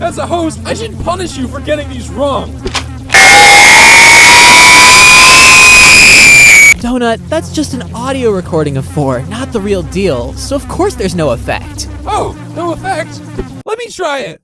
As a host, I should punish you for getting these wrong. Donut, that's just an audio recording of 4, not the real deal, so of course there's no effect. Oh, no effect. Let me try it.